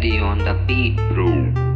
On the beat, bro.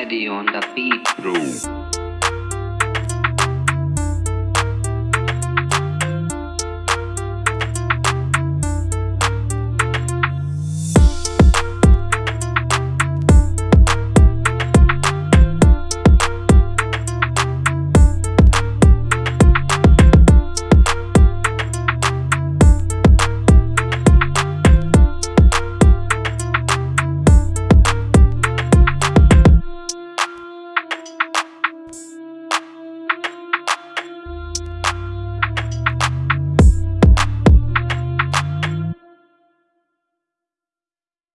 Eddie on the beat, bro.